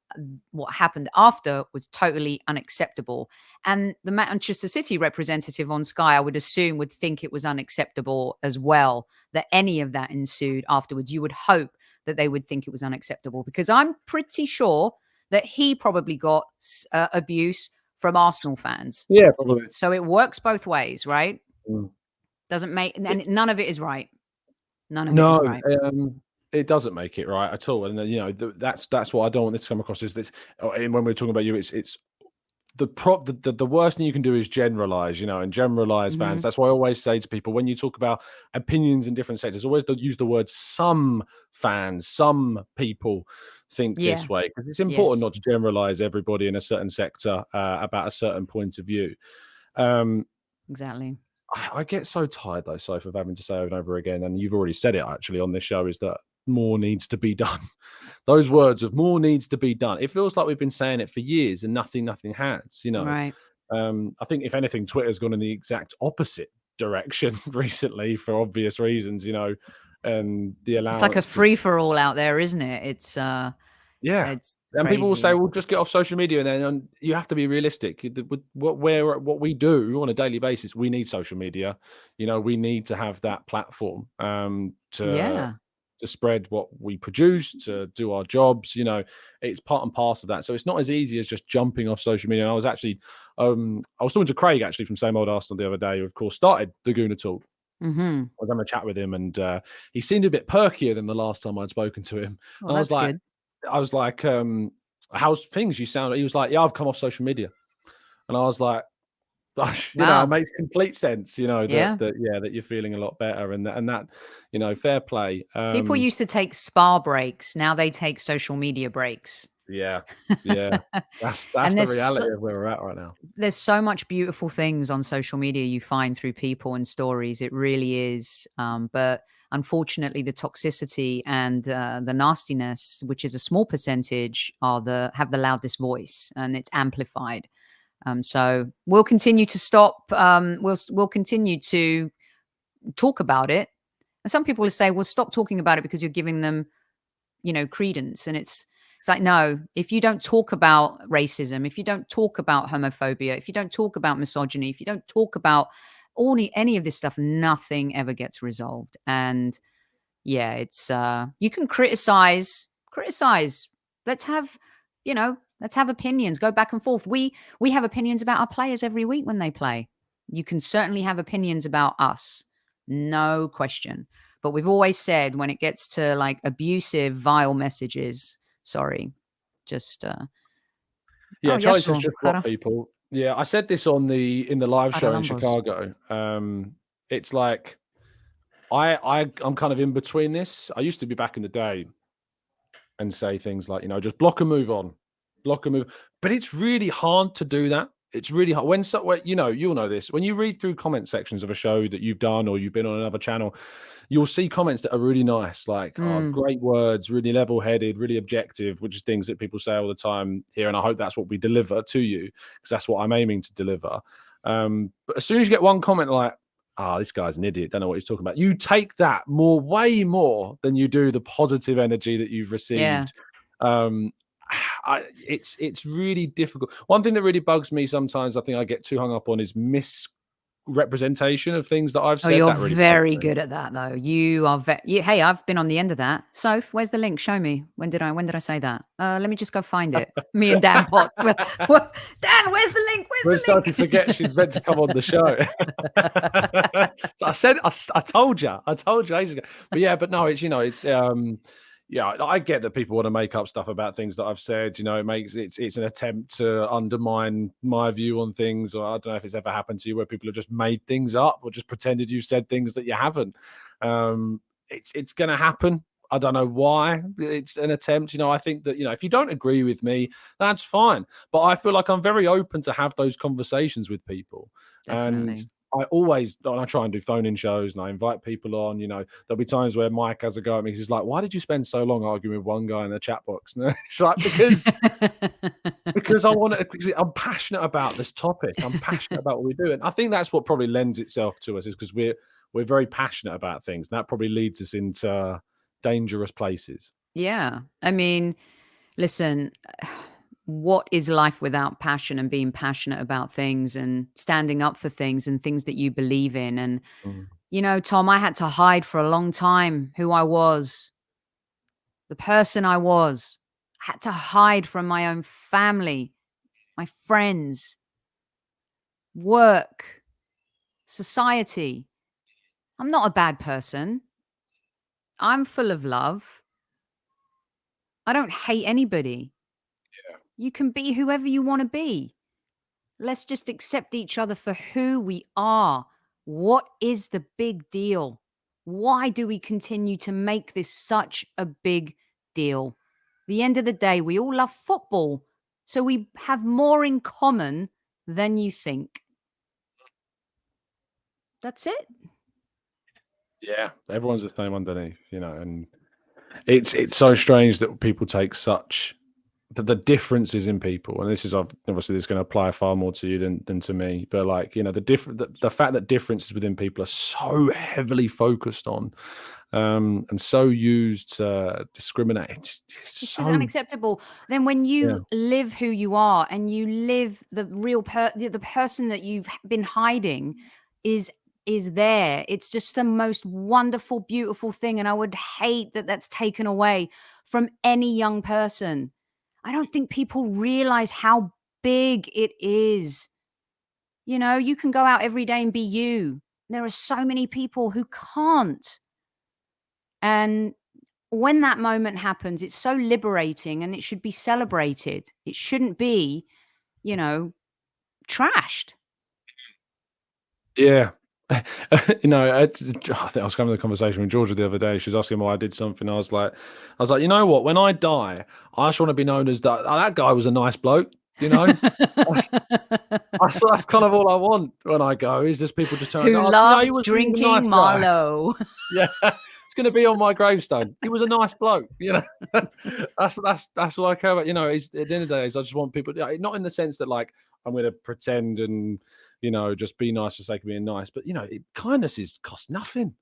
what happened after was totally unacceptable. And the Manchester City representative on Sky, I would assume, would think it was unacceptable as well that any of that ensued afterwards. You would hope that they would think it was unacceptable because I'm pretty sure that he probably got uh, abuse from Arsenal fans. Yeah, probably. So it works both ways, right? Mm. Doesn't make and none of it is right. None of no, it is right. Um, it doesn't make it right at all. And you know, that's that's what I don't want this to come across is this. Oh, and when we're talking about you, it's it's the prop the, the, the, worst thing you can do is generalize you know and generalize mm-hmm. fans that's why i always say to people when you talk about opinions in different sectors always use the word some fans some people think yeah. this way because it's important yes. not to generalize everybody in a certain sector uh, about a certain point of view um exactly I, I get so tired though Soph of having to say over and over again and you've already said it actually on this show is that more needs to be done. Those words of more needs to be done. It feels like we've been saying it for years and nothing, nothing has, you know. Right. Um, I think if anything, Twitter's gone in the exact opposite direction recently for obvious reasons, you know. And the allowance It's like a free for all out there, isn't it? It's uh yeah, it's and crazy. people will say, "Well, just get off social media." And then and you have to be realistic. What where what we do on a daily basis, we need social media. You know, we need to have that platform um, to yeah to spread what we produce, to do our jobs. You know, it's part and parcel of that. So it's not as easy as just jumping off social media. And I was actually, um, I was talking to Craig actually from Same Old Arsenal the other day, who of course started the Gooner Talk. Mm-hmm. I was having a chat with him, and uh, he seemed a bit perkier than the last time I'd spoken to him. Well, I was like, good. I was like, um, "How's things? You sound." He was like, "Yeah, I've come off social media," and I was like, you wow. know, it makes complete sense, you know, that, yeah. that, yeah, that you're feeling a lot better and that, and that, you know, fair play. Um, People used to take spa breaks. Now they take social media breaks. Yeah. Yeah. That's, that's the reality so, of where we're at right now. There's so much beautiful things on social media you find through people and stories. It really is. Um, but unfortunately the toxicity and uh, the nastiness, which is a small percentage are the, have the loudest voice and it's amplified. Um, so we'll continue to stop. Um, we'll we'll continue to talk about it. And some people will say, "Well, stop talking about it because you're giving them, you know, credence." And it's it's like, no, if you don't talk about racism, if you don't talk about homophobia, if you don't talk about misogyny, if you don't talk about all any of this stuff, nothing ever gets resolved. And yeah, it's uh, you can criticize, criticize. Let's have, you know, Let's have opinions. Go back and forth. We we have opinions about our players every week when they play. You can certainly have opinions about us. No question. But we've always said when it gets to like abusive, vile messages, sorry, just uh yeah, oh, Charlie yes, just block people. Yeah, I said this on the in the live show in Chicago. Um, it's like I I I'm kind of in between this. I used to be back in the day and say things like, you know, just block and move on block and move. But it's really hard to do that. It's really hard when so you know you'll know this when you read through comment sections of a show that you've done or you've been on another channel, you'll see comments that are really nice, like mm. oh, great words, really level-headed, really objective, which is things that people say all the time here. And I hope that's what we deliver to you because that's what I'm aiming to deliver. Um, but as soon as you get one comment like, ah, oh, this guy's an idiot, don't know what he's talking about. You take that more, way more than you do the positive energy that you've received. Yeah. Um, I, it's it's really difficult. One thing that really bugs me sometimes, I think I get too hung up on, is misrepresentation of things that I've oh, said. Oh, you're really very good at that, though. You are. Hey, I've been on the end of that. So, where's the link? Show me. When did I? When did I say that? Uh, let me just go find it. me and Dan Potts. Dan, where's the link? Where's Where's the link? to forget she's meant to come on the show. so I said, I, I told you, I told you ages ago. But yeah, but no, it's you know, it's um yeah, I get that people want to make up stuff about things that I've said. You know, it makes it's it's an attempt to undermine my view on things. Or I don't know if it's ever happened to you where people have just made things up or just pretended you've said things that you haven't. Um, it's it's going to happen. I don't know why. It's an attempt. You know, I think that you know if you don't agree with me, that's fine. But I feel like I'm very open to have those conversations with people. Definitely. And I always I try and do phone in shows and I invite people on. You know, there'll be times where Mike has a go at me. He's like, "Why did you spend so long arguing with one guy in the chat box?" And it's like because because I want to. Because I'm passionate about this topic. I'm passionate about what we do, and I think that's what probably lends itself to us is because we're we're very passionate about things. And that probably leads us into dangerous places. Yeah, I mean, listen what is life without passion and being passionate about things and standing up for things and things that you believe in? And mm. you know tom i had to hide for a long time who i was the person i was. I had to hide from my own family my friends work society. I'm not a bad person. I'm full of love. I don't hate anybody you can be whoever you want to be. Let's just accept each other for who we are. What is the big deal? Why do we continue to make this such a big deal? The end of the day, we all love football, so we have more in common than you think. That's it. Yeah, everyone's the same underneath, you know, and it's it's so strange that people take such the, the differences in people, and this is obviously this is going to apply far more to you than than to me, but like you know the different the, the fact that differences within people are so heavily focused on um, and so used to discriminate. It's, it's so, unacceptable. Then when you yeah. live who you are and you live the real per the, the person that you've been hiding is is there. It's just the most wonderful, beautiful thing, and I would hate that that's taken away from any young person. I don't think people realize how big it is. You know, you can go out every day and be you. There are so many people who can't. And when that moment happens, it's so liberating and it should be celebrated. It shouldn't be, you know, trashed. Yeah, you know, I, I think I was having a conversation with Georgia the other day. She was asking why I did something. I was like, I was like, you know what? When I die, I just want to be known as that. Oh, that guy was a nice bloke. You know, that's, that's, that's, kind of all I want when I go. Is just people just telling me, oh, loved no, drinking nice Merlot. yeah, it's going to be on my gravestone. He was a nice bloke. You know, that's that's that's all I care about. You know, is at the end of the day, is I just want people, not in the sense that like I'm going to pretend and you know, just be nice for sake of being nice. But you know, it, kindness is cost nothing.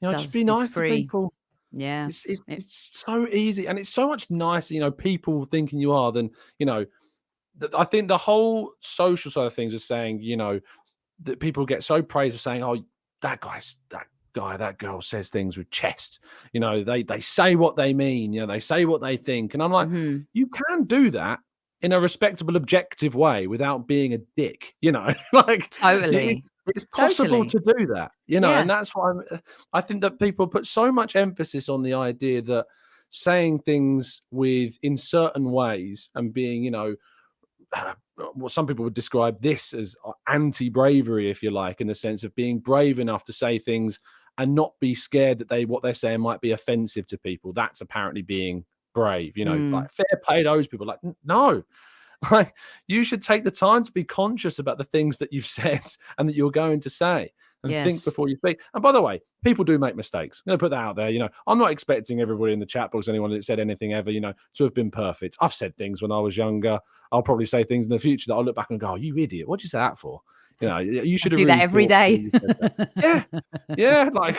You know, Does, just be nice to people. Yeah, it's, it's, it, it's so easy, and it's so much nicer. You know, people thinking you are than you know. I think the whole social side of things is saying, you know, that people get so praised for saying, "Oh, that guy's that guy, that girl says things with chest. You know, they they say what they mean. You know, they say what they think." And I'm like, mm-hmm. you can do that in a respectable, objective way without being a dick. You know, like totally. It, it's possible totally. to do that, you know, yeah. and that's why I'm, I think that people put so much emphasis on the idea that saying things with in certain ways and being, you know, uh, what some people would describe this as uh, anti-bravery, if you like, in the sense of being brave enough to say things and not be scared that they what they're saying might be offensive to people. That's apparently being brave, you know, mm. like fair play those people. Like, no, like you should take the time to be conscious about the things that you've said and that you're going to say and yes. think before you speak. And by the way, people do make mistakes. I'm going to put that out there. You know, I'm not expecting everybody in the chat box, anyone that said anything ever, you know, to have been perfect. I've said things when I was younger. I'll probably say things in the future that I'll look back and go, oh, you idiot. What did you say that for? You know, you should have do really that every day. That. yeah, yeah, like,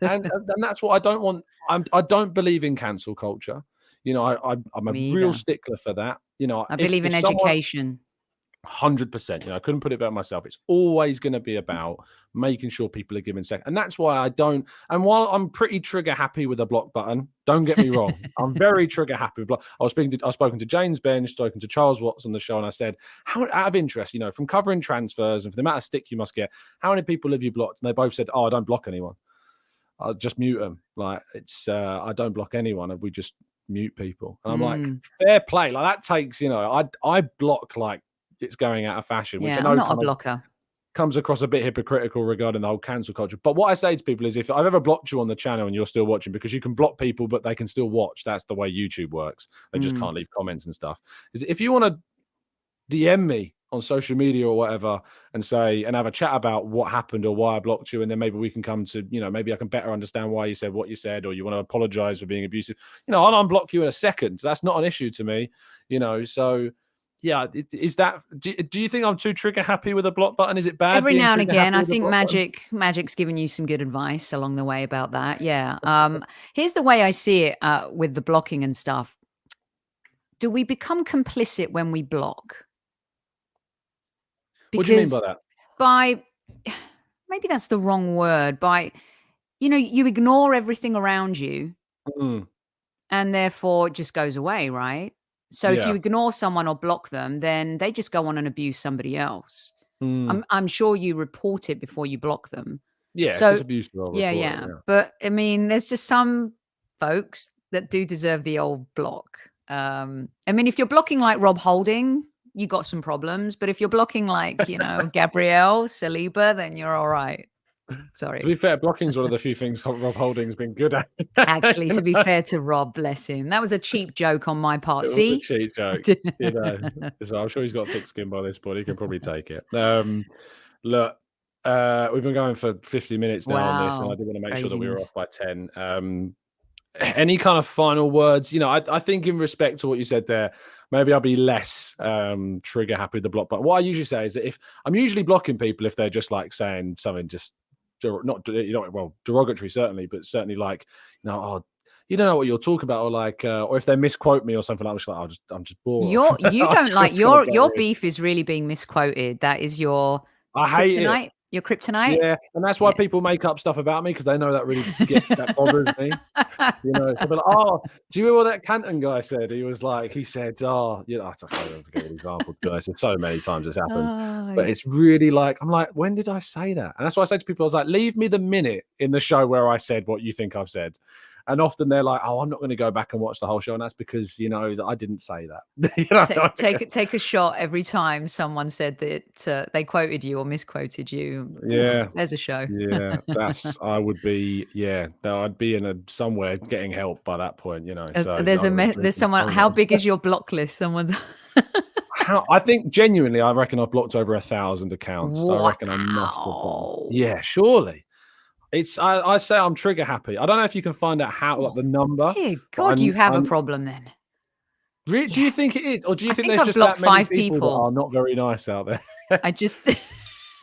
and and that's what I don't want. I'm, I don't believe in cancel culture. You know, I, I am a Me real either. stickler for that. You know, I if, believe in education. Hundred percent. You know, I couldn't put it better myself. It's always going to be about making sure people are given second, and that's why I don't. And while I'm pretty trigger happy with a block button, don't get me wrong, I'm very trigger happy with block. I was speaking to, I've spoken to James Benge, spoken to Charles Watts on the show, and I said, how out of interest, you know, from covering transfers and for the amount of stick you must get, how many people have you blocked? And they both said, oh, I don't block anyone. I'll just mute them. Like it's, uh, I don't block anyone, and we just mute people. And I'm mm. like, fair play. Like that takes, you know, I I block like it's going out of fashion. Which yeah, I know I'm not a blocker. Comes across a bit hypocritical regarding the whole cancel culture. But what I say to people is if I've ever blocked you on the channel and you're still watching, because you can block people, but they can still watch. That's the way YouTube works. They just mm. can't leave comments and stuff. Is if you want to DM me on social media or whatever and say and have a chat about what happened or why I blocked you, and then maybe we can come to you know maybe I can better understand why you said what you said or you want to apologize for being abusive. You know, I'll unblock you in a second. That's not an issue to me. You know, so yeah, is that? Do, do you think I'm too trigger happy with a block button? Is it bad? Every now and again, I think Magic button? Magic's given you some good advice along the way about that. Yeah. Um, here's the way I see it uh, with the blocking and stuff do we become complicit when we block? Because what do you mean by that? By maybe that's the wrong word. By you know, you ignore everything around you, mm. and therefore it just goes away, right? So yeah. if you ignore someone or block them, then they just go on and abuse somebody else. Mm. I'm I'm sure you report it before you block them. Yeah, so, abuse. Yeah, yeah, yeah. But I mean, there's just some folks that do deserve the old block. Um, I mean, if you're blocking like Rob Holding, you got some problems. But if you're blocking like, you know, Gabriel Saliba, then you're all right. Sorry. To be fair, blocking is one of the few things Rob Holding's been good at. Actually, to be fair to Rob, bless him. That was a cheap joke on my part. It See? cheap joke. you know, so I'm sure he's got thick skin by this point. He can probably take it. Um, look, uh, we've been going for 50 minutes now wow. on this, and I did want to make Craziness. sure that we were off by 10. Um, any kind of final words? You know, I, I, think in respect to what you said there, maybe I'll be less um, trigger happy with the block. But what I usually say is that if I'm usually blocking people if they're just like saying something just not you know well derogatory certainly, but certainly like you know oh you don't know what you're talking about, or like, uh, or if they misquote me or something, I'm just like, i just, I'm just bored. You're, you don't like your your beef is really being misquoted. That is your I hate kryptonite. Your kryptonite. Yeah, and that's why yeah. people make up stuff about me because they know that really get, that bothers me. You know, like, "Oh, do you hear what that Canton guy said?" He was like, he said, "Oh, you know, I can't forget an example. I said so many times it's happened, oh, but it's really like I'm like, when did I say that? And that's why I say to people, I was like, leave me the minute in the show where I said what you think I've said, and often they're like, "Oh, I'm not going to go back and watch the whole show," and that's because you know that I didn't say that. you know? take, take, take a shot every time someone said that uh, they quoted you or misquoted you. Yeah, there's a show. yeah, that's I would be. Yeah, I'd be in a somewhere getting help by that point. You know, uh, so there's a me- there's someone. How big is your block list? Someone's. How, I think genuinely, I reckon I've blocked over a thousand accounts. Wow. I reckon I must have. Yeah, surely. It's I, I, say I'm trigger happy. I don't know if you can find out how like the number. Dear God, you have I'm, a problem then. Really, yeah. Do you think it is, or do you I think, think there's I've just that many five people, people, are not very nice out there? I just.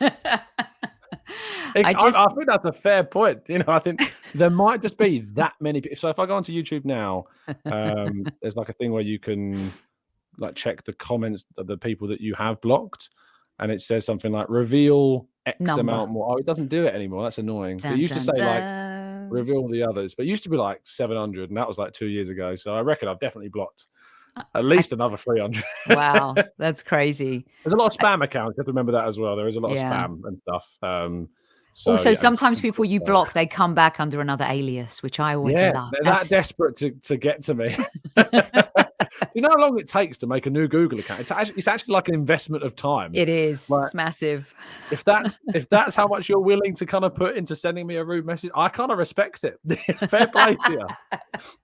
I, just... I, I, think that's a fair point. You know, I think there might just be that many people. So if I go onto YouTube now, um, there's like a thing where you can like check the comments of the people that you have blocked, and it says something like reveal X Number. amount more. Oh, it doesn't do it anymore. That's annoying. Dun, it used dun, to say dun. like reveal the others, but it used to be like 700, and that was like two years ago. So I reckon I've definitely blocked uh, at least I, another 300. wow, that's crazy. There's a lot of spam accounts. You have to remember that as well. There is a lot yeah. of spam and stuff. Um, so, also, yeah, sometimes people you block, they come back under another alias, which I always yeah, love. They're That's... that desperate to, to get to me. you know how long it takes to make a new Google account? It's actually, it's actually like an investment of time. It is. Like, it's massive. If that's if that's how much you're willing to kind of put into sending me a rude message, I kind of respect it. Fair play to you.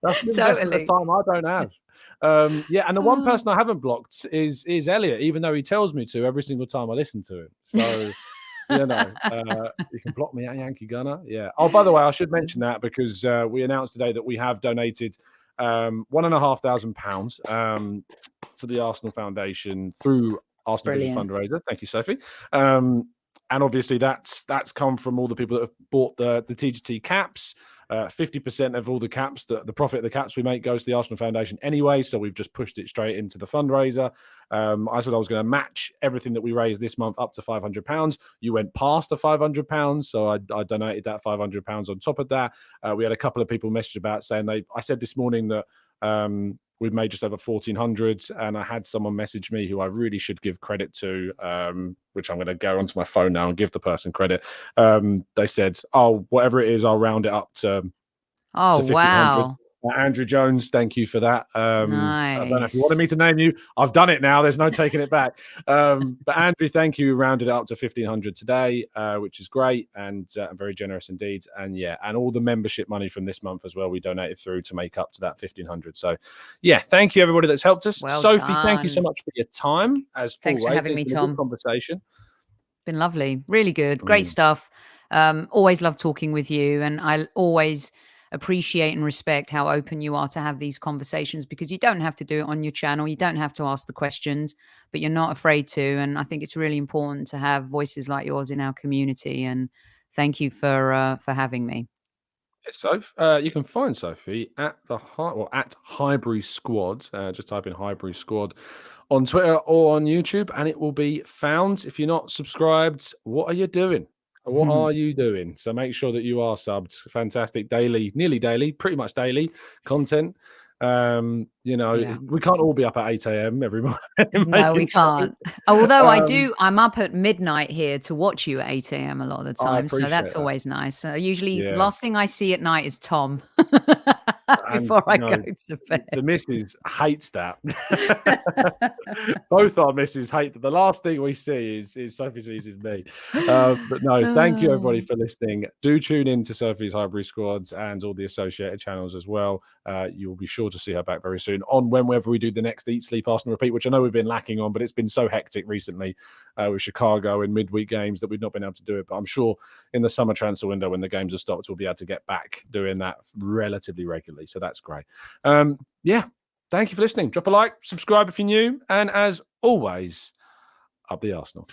That's an totally. investment of time I don't have. Um, yeah, and the one person I haven't blocked is is Elliot, even though he tells me to every single time I listen to him. So you know, uh, you can block me at Yankee Gunner. Yeah. Oh, by the way, I should mention that because uh, we announced today that we have donated um, one and a half thousand pounds um, to the Arsenal Foundation through Arsenal fundraiser. Thank you, Sophie. Um, and obviously, that's that's come from all the people that have bought the the TGT caps. Uh, fifty percent of all the caps, the, the profit of the caps we make goes to the Arsenal Foundation anyway. So we've just pushed it straight into the fundraiser. Um, I said I was going to match everything that we raised this month up to five hundred pounds. You went past the five hundred pounds, so I, I, donated that five hundred pounds on top of that. Uh, we had a couple of people message about saying they. I said this morning that um, we've made just over 1400 and i had someone message me who i really should give credit to um, which i'm going to go onto my phone now and give the person credit. Um, they said oh whatever it is i'll round it up to oh to wow Andrew Jones, thank you for that. Um, nice. I don't know if you wanted me to name you. I've done it now. There's no taking it back. Um, but Andrew, thank you. Rounded it up to 1500 today, uh, which is great and uh, very generous indeed. And yeah, and all the membership money from this month as well, we donated through to make up to that 1500. So yeah, thank you everybody that's helped us. Well Sophie, done. thank you so much for your time. As thanks always. for having me, Tom. Conversation. Been lovely, really good, great mm. stuff. Um, always love talking with you, and I always appreciate and respect how open you are to have these conversations because you don't have to do it on your channel. You don't have to ask the questions, but you're not afraid to. And I think it's really important to have voices like yours in our community. And thank you for uh, for having me. So uh, you can find Sophie at the high or at Highbury Squad. Uh, just type in Highbury Squad on Twitter or on YouTube, and it will be found. If you're not subscribed, what are you doing? What are you doing? So make sure that you are subbed. Fantastic daily, nearly daily, pretty much daily content. Um, you know, yeah. we can't all be up at 8 a.m. every morning. no, we can't. Although um, I do, I'm up at midnight here to watch you at 8 a.m. a lot of the time. So that's that. always nice. Uh, usually, yeah. last thing I see at night is Tom. before and, I know, go to bed. The missus hates that. Both our misses hate that. The last thing we see is, is Sophie sees is me. Uh, but no, thank you everybody oh. for listening. Do tune in to Sophie's Highbury Squads and all the associated channels as well. Uh, you will be sure to see her back very soon on whenever we do the next Eat, Sleep, Arsenal Repeat, which I know we've been lacking on, but it's been so hectic recently uh, with Chicago and midweek games that we've not been able to do it. But I'm sure in the summer transfer window when the games are stopped, we'll be able to get back doing that relatively regularly. So that's great. Um, yeah, thank you for listening. Drop a like, subscribe if you're new, and as always, up the Arsenal.